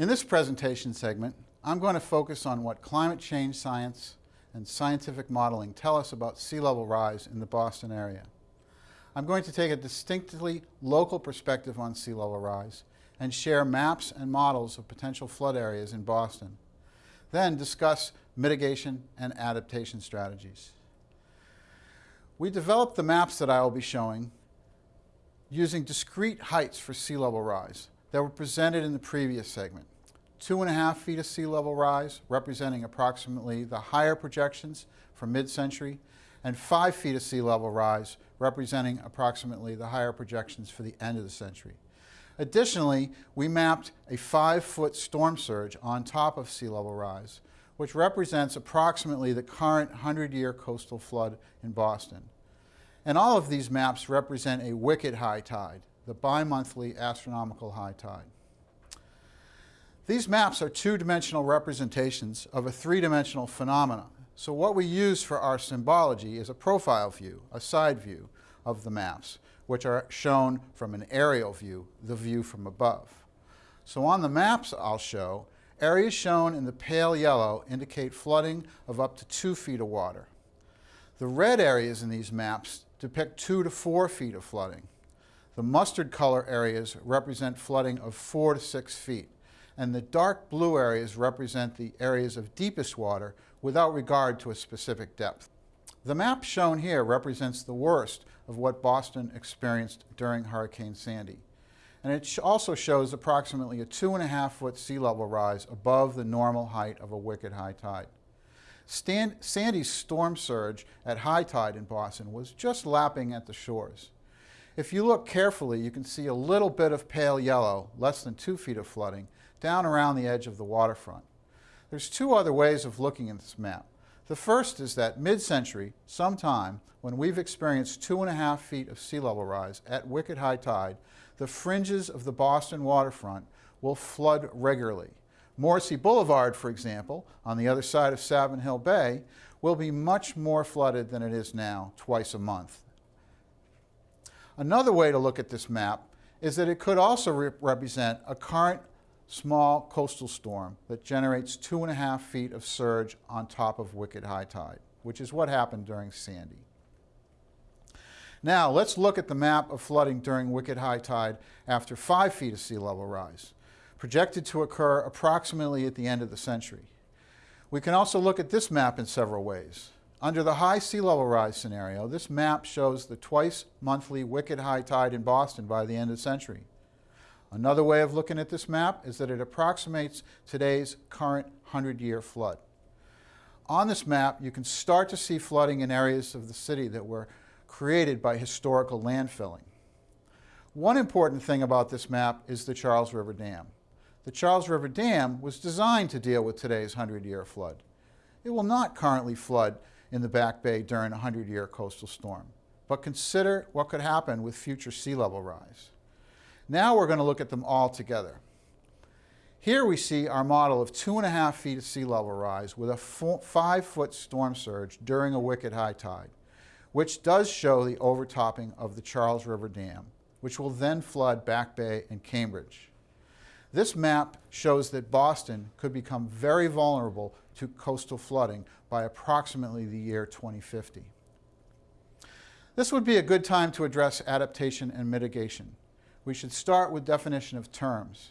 In this presentation segment, I'm going to focus on what climate change science and scientific modeling tell us about sea level rise in the Boston area. I'm going to take a distinctly local perspective on sea level rise and share maps and models of potential flood areas in Boston. Then discuss mitigation and adaptation strategies. We developed the maps that I will be showing using discrete heights for sea level rise that were presented in the previous segment. Two and a half feet of sea level rise, representing approximately the higher projections for mid-century, and five feet of sea level rise, representing approximately the higher projections for the end of the century. Additionally, we mapped a five-foot storm surge on top of sea level rise, which represents approximately the current 100-year coastal flood in Boston. And all of these maps represent a wicked high tide, the bi-monthly astronomical high tide. These maps are two-dimensional representations of a three-dimensional phenomena. So what we use for our symbology is a profile view, a side view of the maps, which are shown from an aerial view, the view from above. So on the maps I'll show, areas shown in the pale yellow indicate flooding of up to two feet of water. The red areas in these maps depict two to four feet of flooding. The mustard color areas represent flooding of four to six feet and the dark blue areas represent the areas of deepest water without regard to a specific depth. The map shown here represents the worst of what Boston experienced during Hurricane Sandy. And it also shows approximately a two and a half foot sea level rise above the normal height of a wicked high tide. Stan Sandy's storm surge at high tide in Boston was just lapping at the shores. If you look carefully, you can see a little bit of pale yellow, less than two feet of flooding, down around the edge of the waterfront. There's two other ways of looking at this map. The first is that mid-century, sometime, when we've experienced two and a half feet of sea level rise at wicked high tide, the fringes of the Boston waterfront will flood regularly. Morrissey Boulevard, for example, on the other side of Savin Hill Bay, will be much more flooded than it is now, twice a month. Another way to look at this map is that it could also re represent a current small coastal storm that generates two and a half feet of surge on top of wicked high tide, which is what happened during Sandy. Now, let's look at the map of flooding during wicked high tide after five feet of sea level rise, projected to occur approximately at the end of the century. We can also look at this map in several ways. Under the high sea level rise scenario, this map shows the twice monthly wicked high tide in Boston by the end of the century. Another way of looking at this map is that it approximates today's current 100-year flood. On this map, you can start to see flooding in areas of the city that were created by historical landfilling. One important thing about this map is the Charles River Dam. The Charles River Dam was designed to deal with today's 100-year flood. It will not currently flood in the Back Bay during a 100-year coastal storm, but consider what could happen with future sea level rise. Now we're going to look at them all together. Here we see our model of two and a half feet of sea level rise with a five foot storm surge during a wicked high tide, which does show the overtopping of the Charles River Dam, which will then flood Back Bay and Cambridge. This map shows that Boston could become very vulnerable to coastal flooding by approximately the year 2050. This would be a good time to address adaptation and mitigation we should start with definition of terms.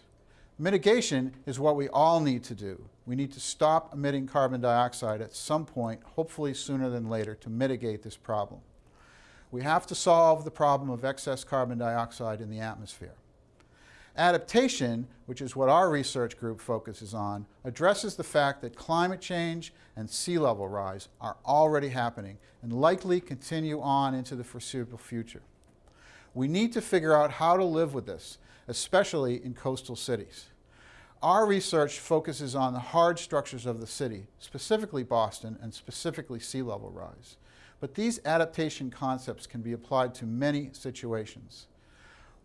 Mitigation is what we all need to do. We need to stop emitting carbon dioxide at some point, hopefully sooner than later, to mitigate this problem. We have to solve the problem of excess carbon dioxide in the atmosphere. Adaptation, which is what our research group focuses on, addresses the fact that climate change and sea level rise are already happening and likely continue on into the foreseeable future. We need to figure out how to live with this, especially in coastal cities. Our research focuses on the hard structures of the city, specifically Boston and specifically sea level rise. But these adaptation concepts can be applied to many situations.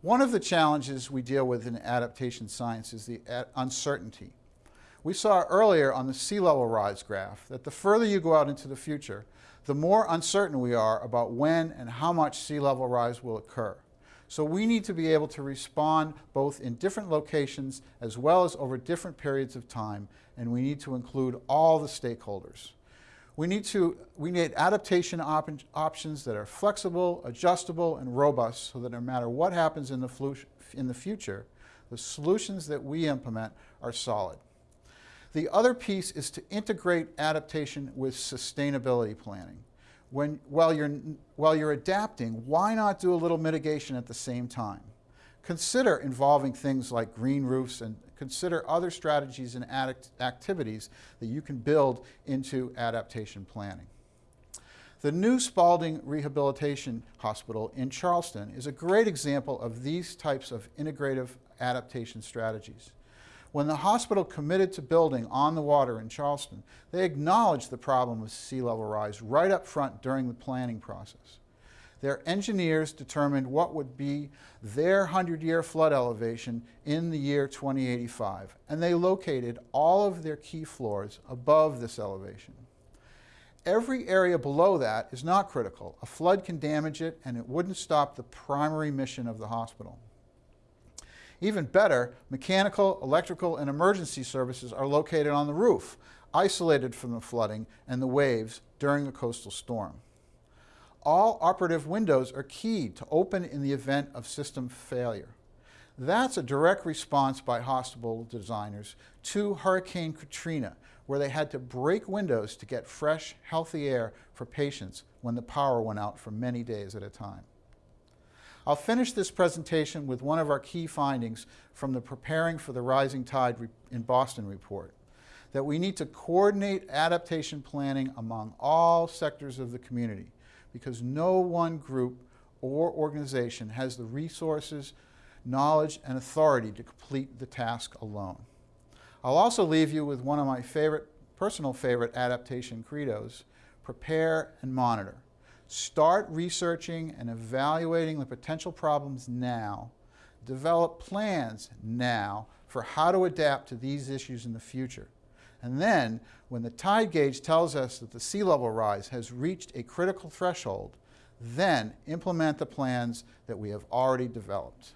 One of the challenges we deal with in adaptation science is the uncertainty. We saw earlier on the sea level rise graph that the further you go out into the future, the more uncertain we are about when and how much sea level rise will occur. So we need to be able to respond both in different locations as well as over different periods of time, and we need to include all the stakeholders. We need, to, we need adaptation op options that are flexible, adjustable, and robust so that no matter what happens in the, in the future, the solutions that we implement are solid. The other piece is to integrate adaptation with sustainability planning. When, while, you're, while you're adapting, why not do a little mitigation at the same time? Consider involving things like green roofs and consider other strategies and activities that you can build into adaptation planning. The new Spaulding Rehabilitation Hospital in Charlestown is a great example of these types of integrative adaptation strategies. When the hospital committed to building on the water in Charlestown, they acknowledged the problem of sea level rise right up front during the planning process. Their engineers determined what would be their 100-year flood elevation in the year 2085, and they located all of their key floors above this elevation. Every area below that is not critical. A flood can damage it, and it wouldn't stop the primary mission of the hospital. Even better, mechanical, electrical, and emergency services are located on the roof, isolated from the flooding and the waves during a coastal storm all operative windows are keyed to open in the event of system failure. That's a direct response by hospital designers to Hurricane Katrina, where they had to break windows to get fresh, healthy air for patients when the power went out for many days at a time. I'll finish this presentation with one of our key findings from the Preparing for the Rising Tide in Boston report, that we need to coordinate adaptation planning among all sectors of the community because no one group or organization has the resources, knowledge, and authority to complete the task alone. I'll also leave you with one of my favorite, personal favorite adaptation credos, prepare and monitor. Start researching and evaluating the potential problems now. Develop plans now for how to adapt to these issues in the future. And then, when the tide gauge tells us that the sea level rise has reached a critical threshold, then implement the plans that we have already developed.